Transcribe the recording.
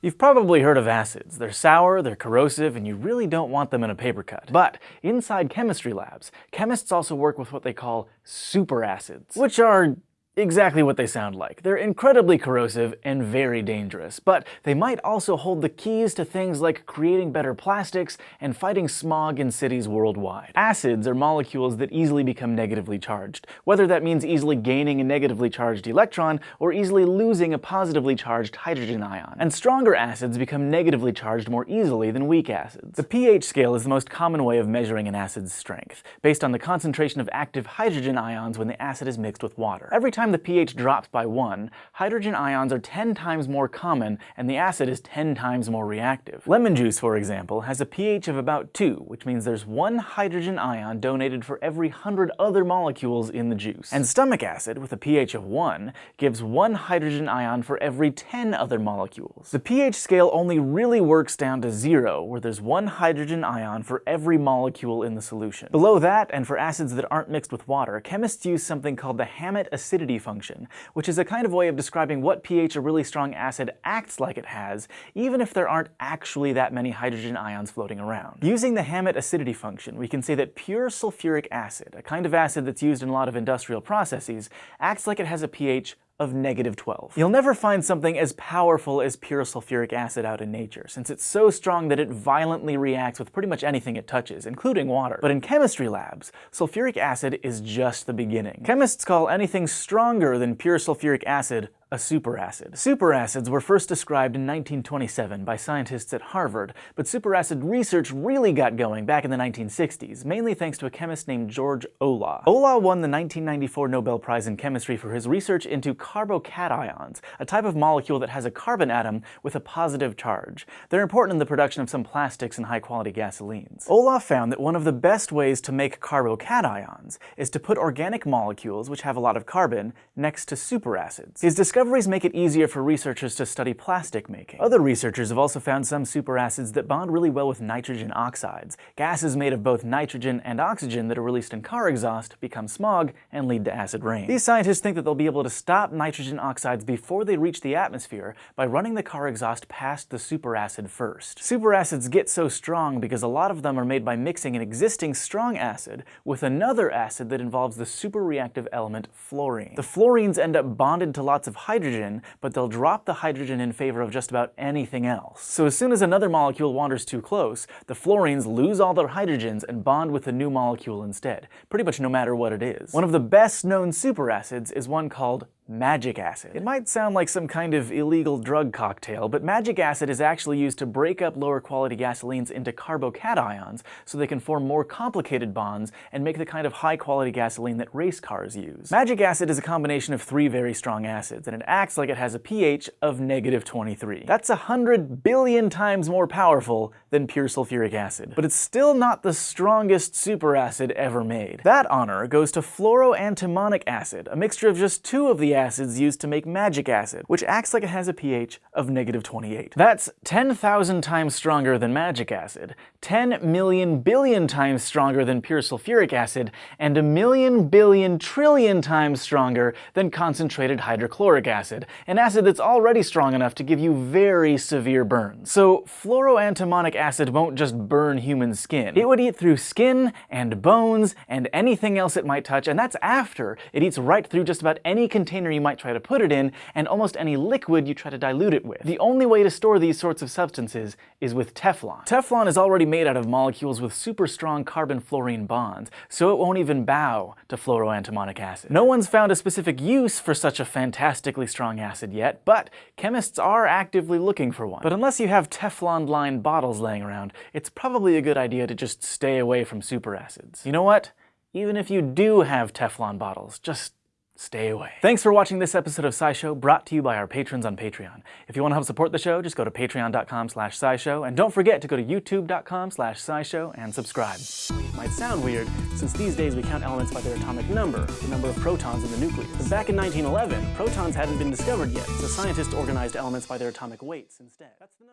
You've probably heard of acids. They're sour, they're corrosive, and you really don't want them in a paper cut. But inside chemistry labs, chemists also work with what they call superacids, which are exactly what they sound like. They're incredibly corrosive and very dangerous, but they might also hold the keys to things like creating better plastics and fighting smog in cities worldwide. Acids are molecules that easily become negatively charged, whether that means easily gaining a negatively charged electron or easily losing a positively charged hydrogen ion. And stronger acids become negatively charged more easily than weak acids. The pH scale is the most common way of measuring an acid's strength, based on the concentration of active hydrogen ions when the acid is mixed with water. Every time time the pH drops by 1, hydrogen ions are 10 times more common and the acid is 10 times more reactive. Lemon juice, for example, has a pH of about 2, which means there's one hydrogen ion donated for every 100 other molecules in the juice. And stomach acid, with a pH of 1, gives one hydrogen ion for every 10 other molecules. The pH scale only really works down to 0, where there's one hydrogen ion for every molecule in the solution. Below that, and for acids that aren't mixed with water, chemists use something called the Hammett acidity function, which is a kind of way of describing what pH a really strong acid acts like it has, even if there aren't actually that many hydrogen ions floating around. Using the Hammett acidity function, we can say that pure sulfuric acid, a kind of acid that's used in a lot of industrial processes, acts like it has a pH of negative 12. You'll never find something as powerful as pure sulfuric acid out in nature, since it's so strong that it violently reacts with pretty much anything it touches, including water. But in chemistry labs, sulfuric acid is just the beginning. Chemists call anything stronger than pure sulfuric acid a superacid. Superacids were first described in 1927 by scientists at Harvard, but superacid research really got going back in the 1960s, mainly thanks to a chemist named George Olah. Olah won the 1994 Nobel Prize in Chemistry for his research into carbocations, a type of molecule that has a carbon atom with a positive charge. They're important in the production of some plastics and high-quality gasolines. Olah found that one of the best ways to make carbocations is to put organic molecules, which have a lot of carbon, next to superacids. His discoveries make it easier for researchers to study plastic making. Other researchers have also found some superacids that bond really well with nitrogen oxides. Gases made of both nitrogen and oxygen that are released in car exhaust become smog and lead to acid rain. These scientists think that they'll be able to stop nitrogen oxides before they reach the atmosphere by running the car exhaust past the superacid first. Superacids get so strong because a lot of them are made by mixing an existing strong acid with another acid that involves the superreactive element fluorine. The fluorines end up bonded to lots of hydrogen, but they'll drop the hydrogen in favor of just about anything else. So as soon as another molecule wanders too close, the fluorines lose all their hydrogens and bond with the new molecule instead, pretty much no matter what it is. One of the best known superacids is one called magic acid. It might sound like some kind of illegal drug cocktail, but magic acid is actually used to break up lower quality gasolines into carbocations so they can form more complicated bonds and make the kind of high quality gasoline that race cars use. Magic acid is a combination of three very strong acids, and it acts like it has a pH of negative 23. That's a hundred billion times more powerful than pure sulfuric acid. But it's still not the strongest superacid ever made. That honor goes to fluoroantimonic acid, a mixture of just two of the acids used to make magic acid, which acts like it has a pH of negative 28. That's 10,000 times stronger than magic acid, 10 million billion times stronger than pure sulfuric acid, and a million billion trillion times stronger than concentrated hydrochloric acid, an acid that's already strong enough to give you very severe burns. So fluoroantimonic acid won't just burn human skin. It would eat through skin and bones and anything else it might touch, and that's after it eats right through just about any container container you might try to put it in, and almost any liquid you try to dilute it with. The only way to store these sorts of substances is with Teflon. Teflon is already made out of molecules with super strong carbon-fluorine bonds, so it won't even bow to fluoroantimonic acid. No one's found a specific use for such a fantastically strong acid yet, but chemists are actively looking for one. But unless you have Teflon-lined bottles laying around, it's probably a good idea to just stay away from superacids. You know what? Even if you do have Teflon bottles, just stay away. Thanks for watching this episode of SciShow, brought to you by our patrons on Patreon. If you want to help support the show, just go to patreon.com slash scishow, and don't forget to go to youtube.com slash scishow and subscribe. It might sound weird, since these days we count elements by their atomic number, the number of protons in the nucleus. But back in 1911, protons hadn't been discovered yet, so scientists organized elements by their atomic weights instead.